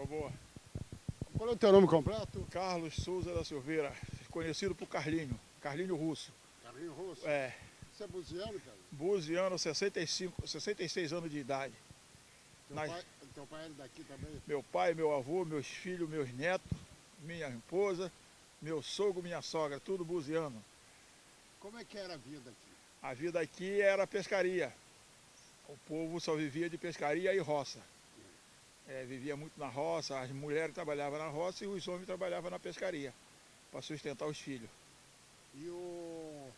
Ficou boa. Qual é o teu nome completo? Carlos Souza da Silveira, conhecido por Carlinho, Carlinho Russo. Carlinho Rosso. É, Você é buziano, cara? buziano, 65, 66 anos de idade. Teu, Nós- pai, teu pai é daqui também? Meu pai, meu avô, meus filhos, meus netos, minha esposa, meu sogro, minha sogra, tudo buziano. Como é que era a vida aqui? A vida aqui era pescaria. O povo só vivia de pescaria e roça. É, vivia muito na roça, as mulheres trabalhavam na roça e os homens trabalhavam na pescaria, para sustentar os filhos. E o,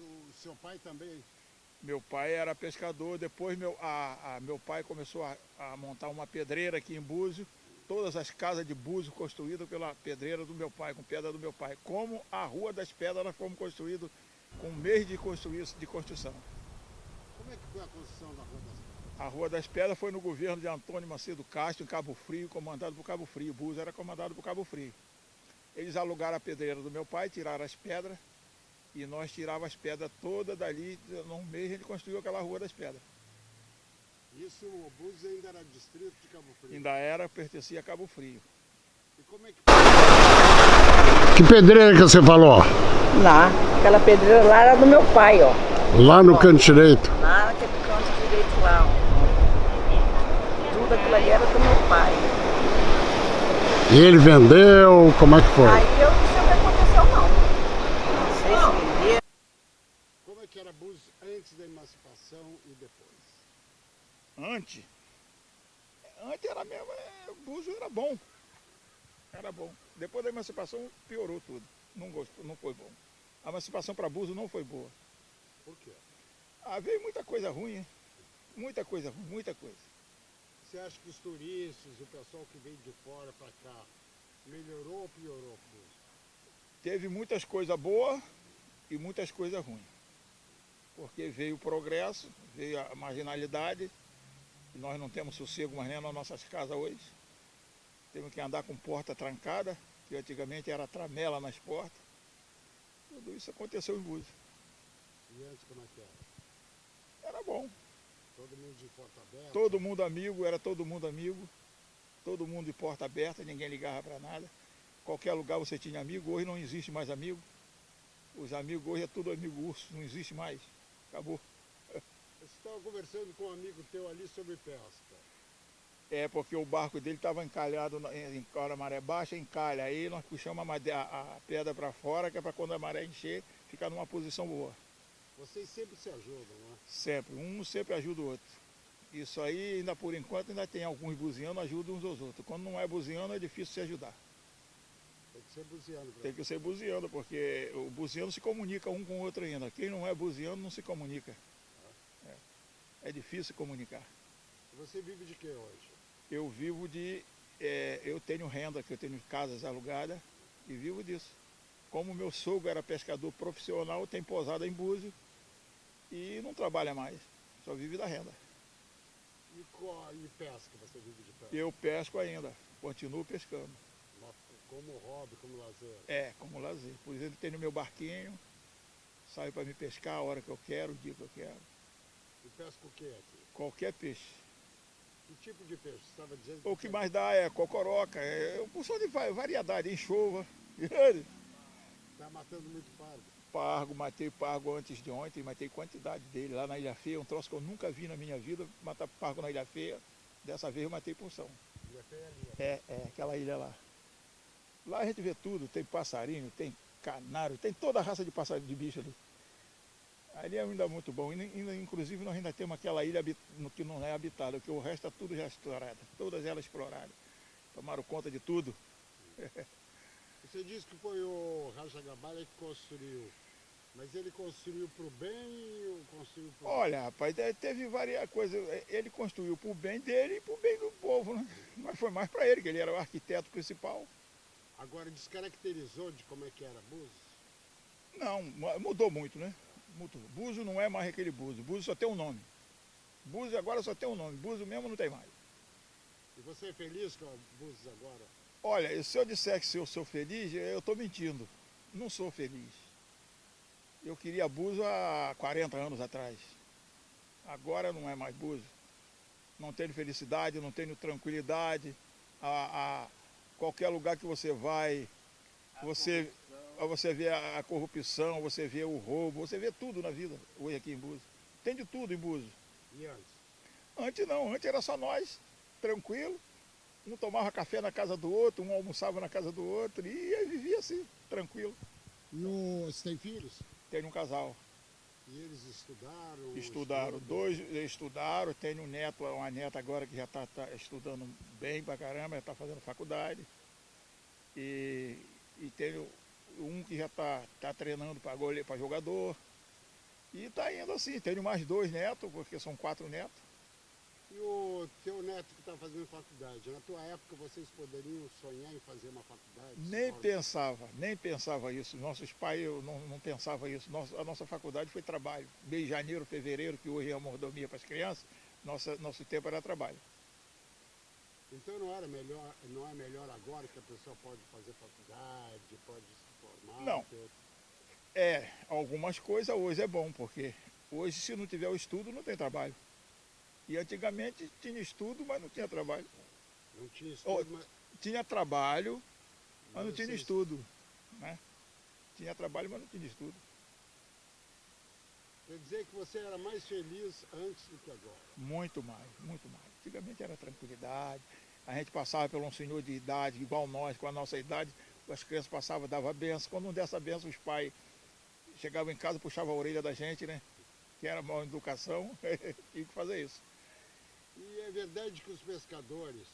o seu pai também? Meu pai era pescador, depois meu, a, a- meu pai começou a, a montar uma pedreira aqui em Búzio, todas as casas de Búzio construídas pela pedreira do meu pai, com pedra do meu pai. Como a Rua das Pedras nós fomos construídos com um mês de, construir, de construção. Como é que foi a construção da Rua das Pedras? A Rua das Pedras foi no governo de Antônio Macedo Castro, em Cabo Frio, comandado por Cabo Frio. Búzio era comandado por Cabo Frio. Eles alugaram a pedreira do meu pai, tiraram as pedras, e nós tirávamos as pedras todas dali. Num mês ele construiu aquela Rua das Pedras. Isso, o Búzios ainda era distrito de Cabo Frio. Ainda era, pertencia a Cabo Frio. E como é que... Que pedreira que você falou? Lá, aquela pedreira lá era do meu pai, ó. Lá no canto direito. Direito. Tudo aquilo ali era do meu pai. E ele vendeu, como é que foi? Aí eu não sei o que aconteceu não. Não sei se vendeu. Como é que era Búzios antes da emancipação e depois? Antes, antes era mesmo, é, o Búzio era bom. Era bom. Depois da emancipação piorou tudo. Não, gostou, não foi bom. A emancipação para Búzio não foi boa. Por quê? Ah, veio muita coisa ruim, hein? Muita coisa ruim, muita coisa. Você acha que os turistas, o pessoal que veio de fora para cá, melhorou ou piorou? Teve muitas coisas boas e muitas coisas ruins. Porque veio o progresso, veio a marginalidade, e nós não temos sossego mais nem nas nossas casas hoje. Temos que andar com porta trancada, que antigamente era tramela nas portas. Tudo isso aconteceu em Búzios. E antes como é que era? Era bom. Todo mundo de porta aberta? Todo mundo amigo, era todo mundo amigo. Todo mundo de porta aberta, ninguém ligava para nada. Qualquer lugar você tinha amigo, hoje não existe mais amigo. Os amigos hoje é tudo amigo urso, não existe mais. Acabou. Você estava conversando com um amigo teu ali sobre pesca. É porque o barco dele estava encalhado na- em hora maré baixa, encalha. Aí nós puxamos a- a pedra para fora, que é para quando a maré encher, ficar numa posição boa. Vocês sempre se ajudam, não é? Sempre. Um sempre ajuda o outro. Isso aí, ainda por enquanto, ainda tem alguns buzianos ajudam uns aos outros. Quando não é buziano, é difícil se ajudar. Tem que ser buziano. pra Tem que ser buziano, porque o buziano se comunica um com o outro ainda. Quem não é buziano não se comunica. É, é difícil comunicar. Você vive de quê hoje? Eu vivo de. é, eu tenho renda, que eu tenho casas alugadas e vivo disso. Como meu sogro era pescador profissional, tem posada em Búzio e não trabalha mais, só vive da renda. E, co- e pesca? Você vive de pesca? Eu pesco ainda, continuo pescando. Mas Como hobby, como lazer? É, como lazer. Por exemplo, tenho meu barquinho, saio para me pescar a hora que eu quero, o dia que eu quero. E pesca o quê aqui? Qualquer peixe. Que tipo de peixe? Você estava dizendo O que mais dá é cocoroca, é uma porção de va- variedade, enxova. Está matando muito pardo. Pargo, matei pargo antes de ontem, matei quantidade dele lá na Ilha Feia, um troço que eu nunca vi na minha vida, matar pargo na Ilha Feia. Dessa vez eu matei porção. E até ali. ó. É, é, aquela ilha lá. Lá a gente vê tudo, tem passarinho, tem canário, tem toda a raça de passarinho de bicho ali. Ali é ainda muito bom. Inclusive nós ainda temos aquela ilha que não é habitada, porque o resto é tudo já explorado, todas elas exploradas. Tomaram conta de tudo. Você disse que foi o Raja Gabalha que construiu. Mas ele construiu para o bem ou construiu para Olha, rapaz, é, teve várias coisas. É, Ele construiu para o bem dele e para o bem do povo, né? Mas foi mais para ele, que ele era o arquiteto principal. Agora descaracterizou de como é que era Búzios? Não, mu- mudou muito, né? Mudou. Búzio não é mais aquele Búzio. Búzio só tem um nome. Búzio agora só tem um nome. Búzio mesmo não tem mais. E você é feliz com Búzios agora? Olha, se eu disser que eu sou feliz, eu estou mentindo. Não sou feliz. Eu queria Búzio há 40 anos atrás. Agora não é mais Búzio. Não tenho felicidade, não tenho tranquilidade. a, a qualquer lugar que você vai, você, você vê a, a corrupção, você vê o roubo, você vê tudo na vida hoje aqui em Búzios. Tem de tudo em Búzios. E antes? Antes não, antes era só nós, tranquilo. Um tomava café na casa do outro, um almoçava na casa do outro e aí vivia assim, tranquilo. E o- você tem filhos? Tenho um casal. E eles estudaram? Estudaram, estudam? dois estudaram, tenho um neto, uma neta agora que já está estudando bem pra caramba, já está fazendo faculdade. E, e tenho um que já está tá treinando para jogador. E está indo assim, tenho mais dois netos, porque são quatro netos. E o teu neto que está fazendo faculdade, na tua época vocês poderiam sonhar em fazer uma faculdade? Nem Paulo? pensava, nem pensava isso. Nossos pais eu não, não pensava isso. Nossa, a nossa faculdade foi trabalho. Mês de janeiro, fevereiro, que hoje é a mordomia para as crianças, nossa, nosso tempo era trabalho. Então não era melhor, não é melhor agora que a pessoa pode fazer faculdade, pode se formar? Não. ter- É, algumas coisas hoje é bom, porque hoje se não tiver o estudo não tem trabalho. E antigamente tinha estudo, mas não tinha trabalho. Não tinha estudo, mas Tinha trabalho, mas Mas não tinha estudo. Né? Tinha trabalho, mas não tinha estudo. quer dizer que você era mais feliz antes do que agora. Muito mais, muito mais. Antigamente era tranquilidade. A gente passava por um senhor de idade, igual nós, com a nossa idade, as crianças passavam, dava benção. Quando não desse a benção, os pais chegavam em casa, puxavam a orelha da gente, né? Que era mal educação, tinha que fazer isso. E é verdade que os pescadores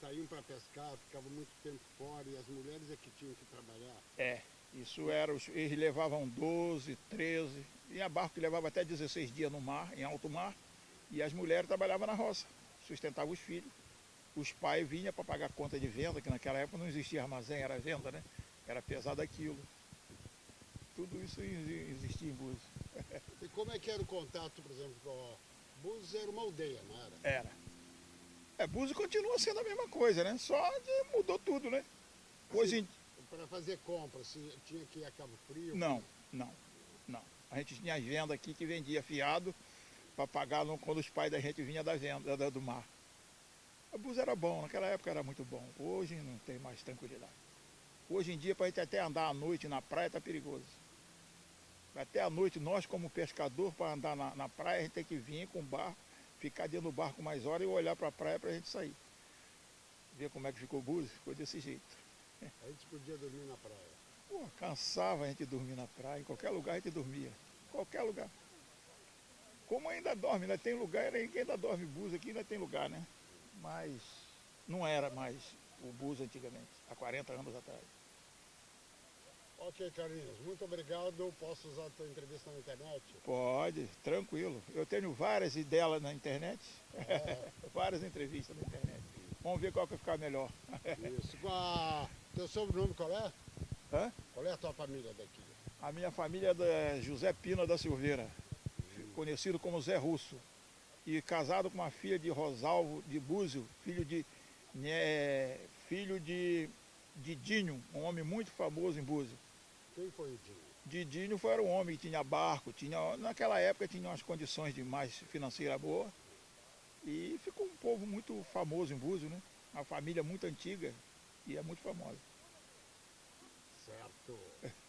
saíam para pescar, ficavam muito tempo fora e as mulheres é que tinham que trabalhar. É, isso era, os- eles levavam 12, 13, tinha barco que levava até 16 dias no mar, em alto mar, e as mulheres trabalhavam na roça, sustentavam os filhos. Os pais vinham para pagar conta de venda, que naquela época não existia armazém, era venda, né? Era pesado aquilo. Tudo isso exi- existia em Búzios. E como é que era o contato, por exemplo, com a Búzios era uma aldeia, não era? Era. É, Búzios continua sendo a mesma coisa, né? Só mudou tudo, né? Hoje em Para fazer compras, se tinha que ir a Cabo Frio? Não, não, não. A gente tinha as vendas aqui que vendia fiado para pagar quando os pais da gente vinham da venda da- do mar. A bus era bom, naquela época era muito bom. Hoje não tem mais tranquilidade. Hoje em dia, para a gente até andar à noite na praia, está perigoso. Até à noite, nós como pescador, para andar na, na praia, a gente tem que vir com o barco, ficar dentro do barco mais horas e olhar para a praia para a gente sair. Ver como é que ficou o Búzios, ficou desse jeito. A gente podia dormir na praia. Pô, cansava a gente dormir na praia, em qualquer lugar a gente dormia. Qualquer lugar. Como ainda dorme, ainda tem lugar, ainda ainda dorme bus aqui, ainda tem lugar, né? Mas não era mais o bus antigamente, há 40 anos atrás. Ok, Carlinhos, muito obrigado. Posso usar a tua entrevista na internet? Pode, tranquilo. Eu tenho várias ideias na internet, várias entrevistas na internet. Vamos ver qual que vai ficar melhor. Isso. Com a... Teu sobrenome qual é? Hã? Qual é a tua família daqui? A minha família é da José Pina da Silveira, conhecido como Zé Russo, e casado com uma filha de Rosalvo de Búzio, filho de, né, filho de Didinho, um homem muito famoso em Búzio. Quem foi o Dinho? Didinho foi era um homem que tinha barco, tinha, naquela época tinha umas condições de mais financeira boa, e ficou um povo muito famoso em Búzio, né? Uma família muito antiga e é muito famosa. Certo.